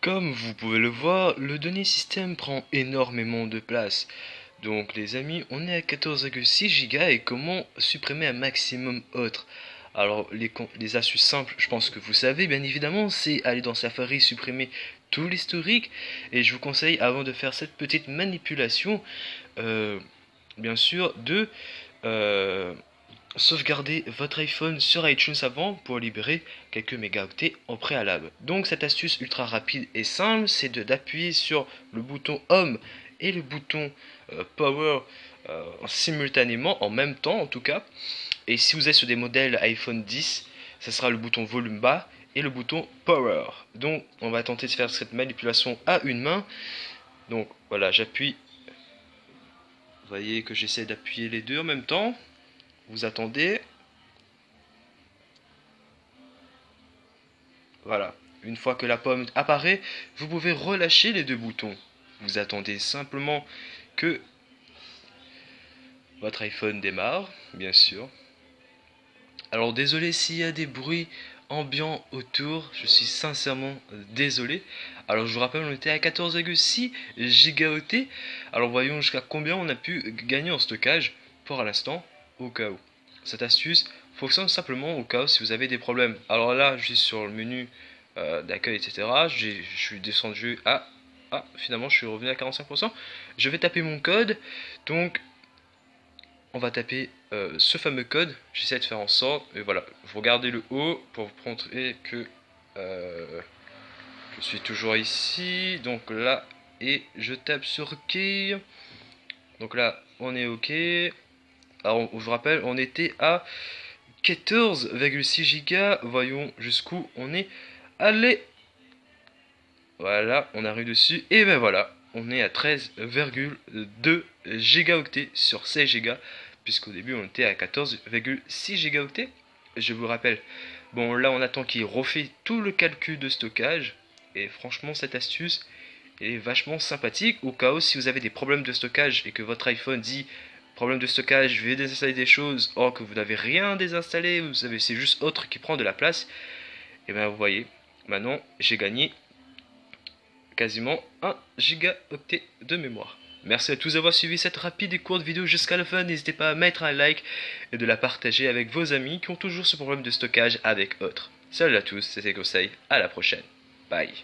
Comme vous pouvez le voir, le données système prend énormément de place. Donc les amis, on est à 14,6 Go et comment supprimer un maximum autre? Alors les, les, astuces simples, je pense que vous savez bien évidemment, c'est aller dans Safari, supprimer tout l'historique. Et je vous conseille avant de faire cette petite manipulation, euh, bien sûr, de euh, sauvegarder votre iPhone sur iTunes avant pour libérer quelques mégaoctets en préalable. Donc cette astuce ultra rapide et simple, c'est d'appuyer sur le bouton Home et le bouton euh, Power euh, simultanément, en même temps en tout cas. Et si vous êtes sur des modèles iPhone 10, ce sera le bouton volume bas et le bouton Power. Donc on va tenter de faire cette manipulation à une main. Donc voilà, j'appuie. Vous voyez que j'essaie d'appuyer les deux en même temps. Vous attendez. Voilà. Une fois que la pomme apparaît, vous pouvez relâcher les deux boutons. Vous attendez simplement que votre iPhone démarre, bien sûr. Alors désolé s'il y a des bruits ambiants autour, je suis sincèrement désolé. Alors je vous rappelle, on était à 14,6 gigaoctets. Alors voyons jusqu'à combien on a pu gagner en stockage pour l'instant au cas où. Cette astuce fonctionne simplement au cas où si vous avez des problèmes. Alors là, je sur le menu euh, d'accueil, etc. Je suis descendu à... Ah, finalement, je suis revenu à 45%. Je vais taper mon code. Donc, on va taper euh, ce fameux code. J'essaie de faire en sorte. Et voilà, vous regardez le haut pour vous montrer que euh, je suis toujours ici. Donc là, et je tape sur OK. Donc là, on est OK. Alors, je vous rappelle, on était à 14,6 Go. Voyons jusqu'où on est allé. Voilà, on arrive dessus. Et ben voilà, on est à 13,2 gigaoctets sur 16 Go. Puisqu'au début, on était à 14,6 gigaoctets. Je vous rappelle. Bon, là, on attend qu'il refait tout le calcul de stockage. Et franchement, cette astuce est vachement sympathique. Au cas où, si vous avez des problèmes de stockage et que votre iPhone dit Problème de stockage, je vais désinstaller des choses, or que vous n'avez rien désinstallé, vous savez, c'est juste autre qui prend de la place. Et bien vous voyez, maintenant j'ai gagné quasiment 1 gigaoctet de mémoire. Merci à tous d'avoir suivi cette rapide et courte vidéo jusqu'à la fin. N'hésitez pas à mettre un like et de la partager avec vos amis qui ont toujours ce problème de stockage avec autres. Salut à tous, c'était Conseil, à la prochaine. Bye.